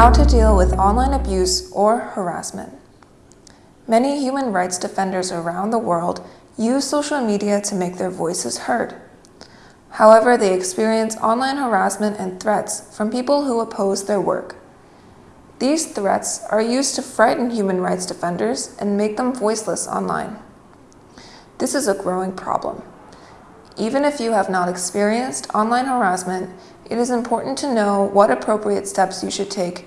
How to deal with online abuse or harassment. Many human rights defenders around the world use social media to make their voices heard. However, they experience online harassment and threats from people who oppose their work. These threats are used to frighten human rights defenders and make them voiceless online. This is a growing problem. Even if you have not experienced online harassment, it is important to know what appropriate steps you should take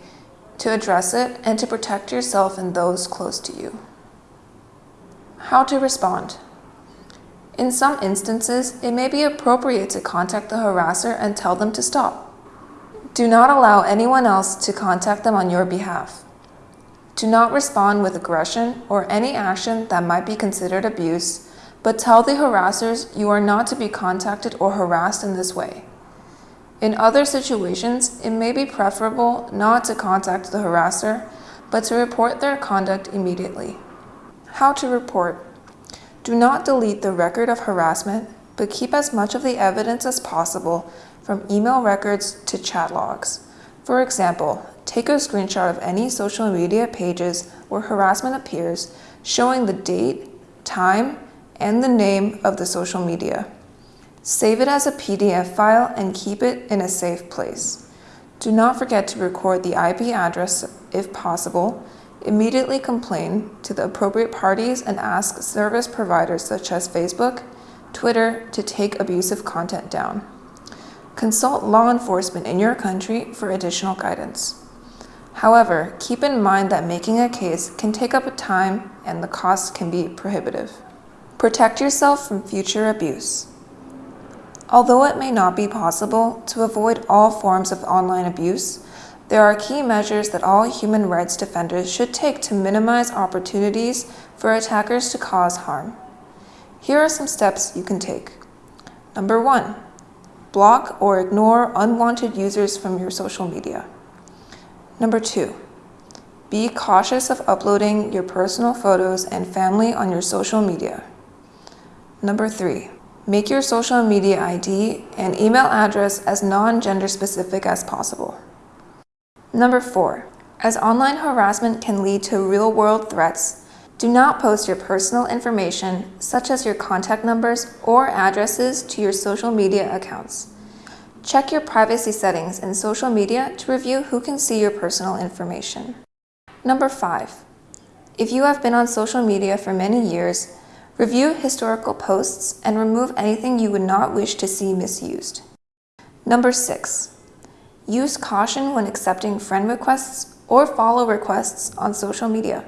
to address it and to protect yourself and those close to you. How to respond. In some instances, it may be appropriate to contact the harasser and tell them to stop. Do not allow anyone else to contact them on your behalf. Do not respond with aggression or any action that might be considered abuse, but tell the harassers you are not to be contacted or harassed in this way. In other situations, it may be preferable not to contact the harasser, but to report their conduct immediately. How to report. Do not delete the record of harassment, but keep as much of the evidence as possible from email records to chat logs. For example, take a screenshot of any social media pages where harassment appears, showing the date, time, and the name of the social media. Save it as a PDF file and keep it in a safe place. Do not forget to record the IP address if possible, Immediately complain to the appropriate parties and ask service providers such as Facebook, Twitter to take abusive content down. Consult law enforcement in your country for additional guidance. However, keep in mind that making a case can take up time and the cost can be prohibitive. Protect yourself from future abuse. Although it may not be possible to avoid all forms of online abuse, there are key measures that all human rights defenders should take to minimize opportunities for attackers to cause harm. Here are some steps you can take. Number one, block or ignore unwanted users from your social media. Number two, be cautious of uploading your personal photos and family on your social media. Number three, make your social media ID and email address as non-gender specific as possible. Number four, as online harassment can lead to real-world threats, do not post your personal information, such as your contact numbers or addresses to your social media accounts. Check your privacy settings in social media to review who can see your personal information. Number five, if you have been on social media for many years, review historical posts and remove anything you would not wish to see misused. Number six, Use caution when accepting friend requests or follow requests on social media.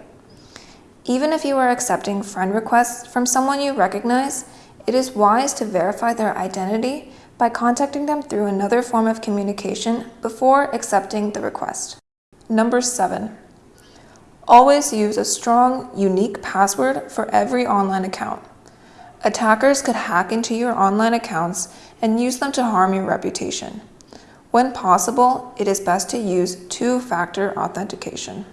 Even if you are accepting friend requests from someone you recognize, it is wise to verify their identity by contacting them through another form of communication before accepting the request. Number seven, always use a strong, unique password for every online account. Attackers could hack into your online accounts and use them to harm your reputation. When possible, it is best to use two-factor authentication.